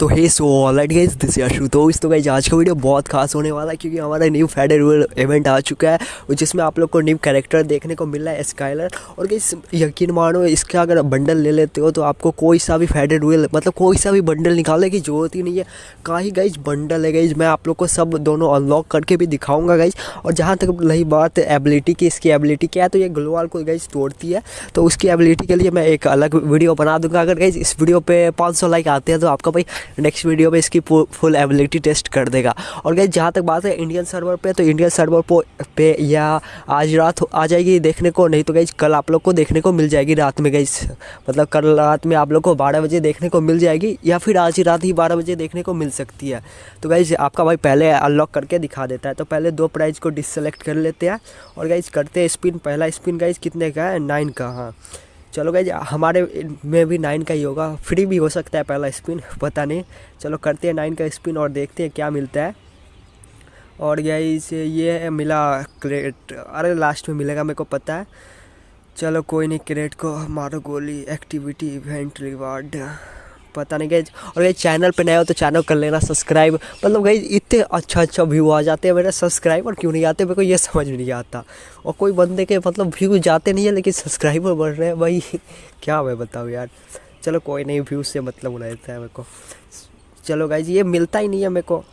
तो hey so alright guys this Yashu तो इस तो गाइज़ आज का वीडियो बहुत खास होने वाला है क्योंकि हमारा न्यू फेडरल इवेंट आ चुका है जिसमें आप लोग को न्यू कैरेक्टर देखने को मिल रहा है स्काइलर और गाइस यकीन मानो, इसका अगर बंडल ले लेते हो तो आपको कोई सा भी फेडरल मतलब कोई सा भी बंडल निकालने की ज़रूरत ही नहीं है। का ही गाइज़ बंडल है गाइज़ मैं आप लोग को सब दोनों अनलॉक करके भी दिखाऊँगा गाइज़ और जहाँ तक रही बात एबिलिटी की, इसकी एबिलिटी क्या है तो ये ग्लोवाल को गाइज़ तोड़ती है। तो उसकी एबिलिटी के लिए मैं एक अलग वीडियो बना दूँगा। अगर गाइज़ इस वीडियो पे 500 लाइक आते हैं तो आपका भाई नेक्स्ट वीडियो में इसकी फुल एबिलिटी टेस्ट कर देगा। और गई जहाँ तक बात है इंडियन सर्वर पे तो इंडियन सर्वर पे या आज रात आ जाएगी देखने को, नहीं तो गई कल आप लोग को देखने को मिल जाएगी रात में गई मतलब कल रात में आप लोग को बारह बजे देखने को मिल जाएगी, या फिर आज ही रात ही बारह बजे देखने को मिल सकती है। तो गई आपका भाई पहले अनलॉक करके दिखा देता है। तो पहले दो प्राइज़ को डिससेलेक्ट कर लेते हैं। और गाइज़ करते हैं स्पिन पहला स्पिन गाइज़ कितने का है? नाइन का हाँ। चलो गए हमारे, में भी नाइन का ही होगा। फ्री भी हो सकता है पहला स्पिन पता नहीं। चलो करते हैं नाइन का स्पिन और देखते हैं क्या मिलता है। और इसे ये मिला क्रेट अरे लास्ट में मिलेगा, मेरे को पता है। चलो कोई नहीं क्रेट को मारो गोली। एक्टिविटी इवेंट रिवार्ड पता नहीं गई और ये चैनल पे नए हो तो चैनल कर लेना सब्सक्राइब। मतलब गई इतने अच्छा अच्छा व्यू आ जाते हैं मेरे सब्सक्राइबर, क्यों नहीं आते? मेरे को ये समझ नहीं आता। और कोई बंदे के मतलब व्यू जाते नहीं है, लेकिन सब्सक्राइबर बढ़ रहे हैं। भाई, क्या मैं बताऊँ यार? चलो कोई नहीं व्यू से मतलब रहता है मेरे को। चलो गाइज़ ये मिलता ही नहीं है मेरे को।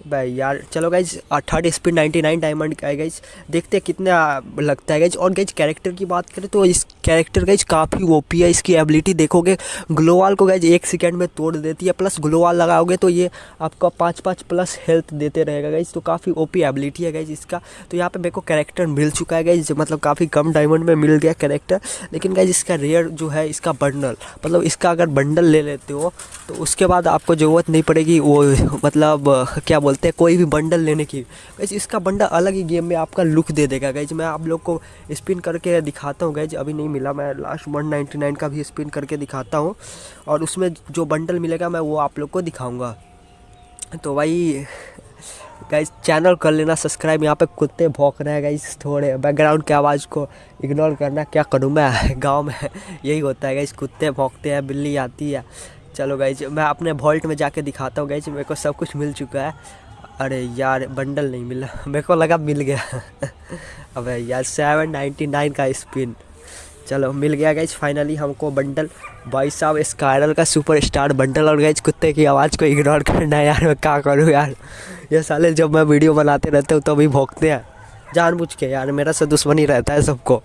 भाई यार, चलो गाइज़ थर्ड स्पीड 99 डायमंड का है गाइज़ देखते हैं कितना लगता है गाइज़ और गाइज़ कैरेक्टर की बात करें तो इस कैरेक्टर गाइज़ काफ़ी ओपी है। इसकी एबिलिटी देखोगे ग्लोवाल को गाइज़ एक सेकेंड में तोड़ देती है प्लस ग्लोवाल लगाओगे तो ये आपका पाँच पाँच प्लस हेल्थ देते रहेगा गाइज़ तो काफ़ी ओपी एबिलिटी है गाइज़ इसका। तो यहाँ पर मेरे को कैरेक्टर मिल चुका है गाइज़ मतलब काफ़ी कम डायमंड में मिल गया कैरेक्टर लेकिन गाइज़ इसका रेयर जो है, इसका बंडल मतलब इसका अगर बंडल ले लेते हो तो उसके बाद आपको ज़रूरत नहीं पड़ेगी वो मतलब क्या बोलते हैं, कोई भी बंडल लेने की। गैज इसका बंडल अलग ही गेम में आपका लुक दे देगा। गैज मैं आप लोग को स्पिन करके दिखाता हूँ। गैज अभी नहीं मिला, मैं लास्ट वन का भी स्पिन करके दिखाता हूँ। और उसमें जो बंडल मिलेगा, मैं वो आप लोग को दिखाऊँगा। तो भाई गाइज़ चैनल कर लेना सब्सक्राइब यहाँ पे कुत्ते भौंक रहे हैं गाइज़ थोड़े। बैकग्राउंड की आवाज़ को इग्नोर करना। क्या करूँ मैं? गाँव में यही होता है गाइज़ कुत्ते भौंकते हैं, बिल्ली आती है। चलो गाइज़ मैं अपने वॉल्ट में जाके दिखाता हूँ गाइज़ मेरे को सब कुछ मिल चुका है। अरे यार बंडल नहीं मिला। मेरे को लगा मिल गया। अबे यार सेवन नाइन्टी नाइन का स्पिन चलो, मिल गया गैज फाइनली हमको बंडल भाई साहब स्कायरल का सुपर स्टार बंडल और गैज कुत्ते की आवाज़ को इग्नोर करना है यार, मैं क्या करूँ यार? ये साले जब मैं वीडियो बनाते रहते हूँ तो भोंकते हैं। जानबूझ के यार, मेरा से दुश्मनी रहता है सबको।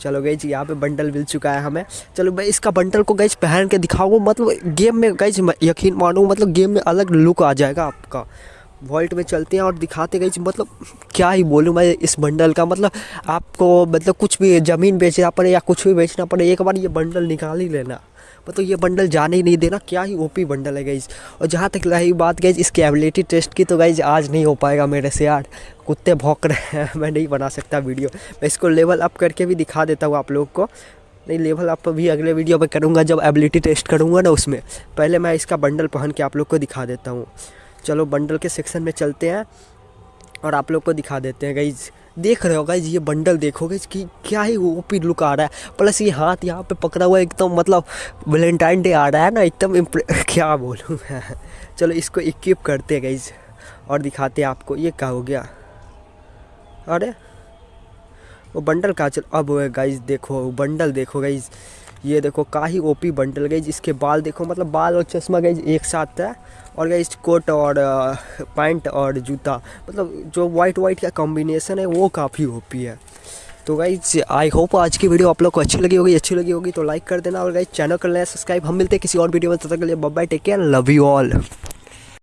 चलो गई यहाँ पे बंडल मिल चुका है हमें। चलो भाई इसका बंडल को गई पहन के दिखाऊँ मतलब गेम में गई यकीन मानूँ मतलब गेम में अलग लुक आ जाएगा आपका। वॉल्ट में चलते हैं और दिखाते गए मतलब क्या ही बोलूँ मैं इस बंडल का मतलब आपको मतलब कुछ भी ज़मीन बेचना पड़े या कुछ भी बेचना पड़े, एक बार ये बंडल निकाल ही लेना। मतलब ये बंडल जाने ही नहीं देना, क्या ही ओपी बंडल है गईज और जहाँ तक रही बात गई इसकी एबिलिटी टेस्ट की तो गईज आज नहीं हो पाएगा मेरे से यार। कुत्ते भौंक रहे हैं, मैं नहीं बना सकता वीडियो मैं इसको लेवल अप करके भी दिखा देता हूँ आप लोग को। नहीं लेवल अप भी अगले वीडियो में करूँगा, जब एबिलिटी टेस्ट करूँगा ना उसमें। पहले मैं इसका बंडल पहन के आप लोग को दिखा देता हूँ। चलो बंडल के सेक्शन में चलते हैं और आप लोग को दिखा देते हैं गाइज़ देख रहे हो गाइज़ ये बंडल देखोगे कि क्या ही ओपी लुक आ रहा है। प्लस ये हाथ यहाँ पे पकड़ा हुआ एकदम मतलब वैलेंटाइन डे आ रहा है ना, एकदम क्या बोलूँ मैं? चलो इसको इक्विप करते हैं गाइज़ और दिखाते हैं आपको, ये क्या हो गया? अरे, वो बंडल कहाँ चल अब गाइज़ देखो बंडल देखो गाइज़ ये देखो का ही ओपी बंडल गई, जिसके बाल देखो मतलब बाल और चश्मा गई एक साथ है और गई कोट और पैंट और जूता। मतलब जो वाइट वाइट का कॉम्बिनेशन है, वो काफ़ी ओपी है। तो गाइज़ आई होप आज की वीडियो आप लोग को अच्छी लगी होगी, अच्छी लगी होगी तो लाइक कर देना। और गाइज़ चैनल कर लेना सब्सक्राइब हम मिलते हैं किसी और वीडियो में, तब तक के लिए Babbai take care love you all